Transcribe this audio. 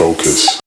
focus.